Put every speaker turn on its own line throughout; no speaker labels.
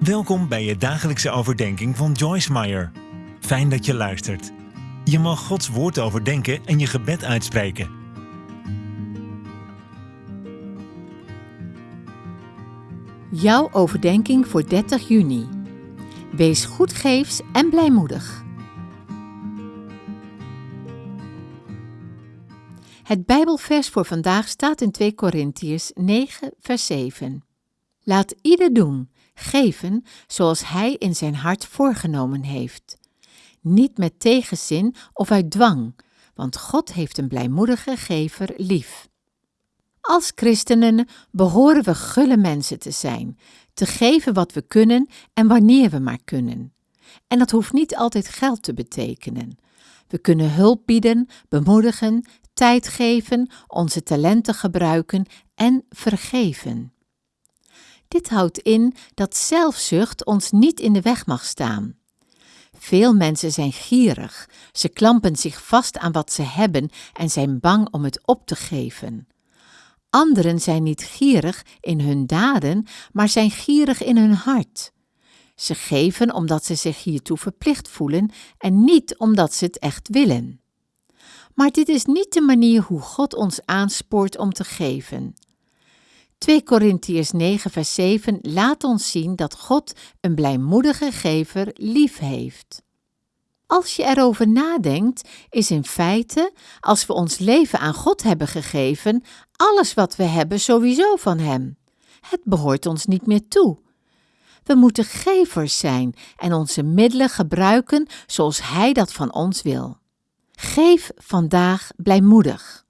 Welkom bij je dagelijkse overdenking van Joyce Meyer. Fijn dat je luistert. Je mag Gods woord overdenken en je gebed uitspreken.
Jouw overdenking voor 30 juni. Wees goedgeefs en blijmoedig. Het Bijbelvers voor vandaag staat in 2 Korintiërs 9, vers 7. Laat ieder doen, geven zoals hij in zijn hart voorgenomen heeft. Niet met tegenzin of uit dwang, want God heeft een blijmoedige gever lief. Als christenen behoren we gulle mensen te zijn, te geven wat we kunnen en wanneer we maar kunnen. En dat hoeft niet altijd geld te betekenen. We kunnen hulp bieden, bemoedigen, tijd geven, onze talenten gebruiken en vergeven. Dit houdt in dat zelfzucht ons niet in de weg mag staan. Veel mensen zijn gierig, ze klampen zich vast aan wat ze hebben en zijn bang om het op te geven. Anderen zijn niet gierig in hun daden, maar zijn gierig in hun hart. Ze geven omdat ze zich hiertoe verplicht voelen en niet omdat ze het echt willen. Maar dit is niet de manier hoe God ons aanspoort om te geven. 2 Korintiërs 9 vers 7 laat ons zien dat God een blijmoedige gever lief heeft. Als je erover nadenkt, is in feite, als we ons leven aan God hebben gegeven, alles wat we hebben sowieso van Hem. Het behoort ons niet meer toe. We moeten gevers zijn en onze middelen gebruiken zoals Hij dat van ons wil. Geef vandaag blijmoedig.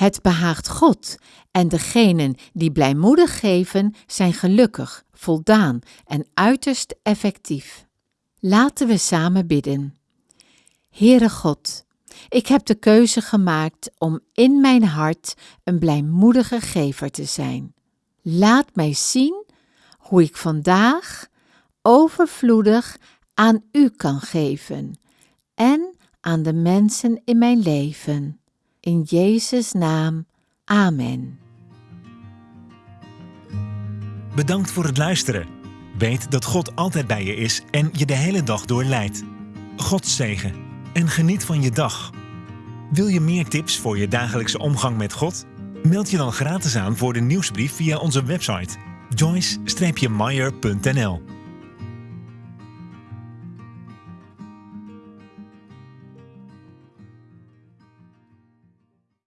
Het behaagt God en degenen die blijmoedig geven zijn gelukkig, voldaan en uiterst effectief. Laten we samen bidden. Heere God, ik heb de keuze gemaakt om in mijn hart een blijmoedige gever te zijn. Laat mij zien hoe ik vandaag overvloedig aan U kan geven en aan de mensen in mijn leven. In Jezus' naam. Amen.
Bedankt voor het luisteren. Weet dat God altijd bij je is en je de hele dag door leidt. God zegen en geniet van je dag. Wil je meer tips voor je dagelijkse omgang met God? Meld je dan gratis aan voor de nieuwsbrief via onze website joyce-meyer.nl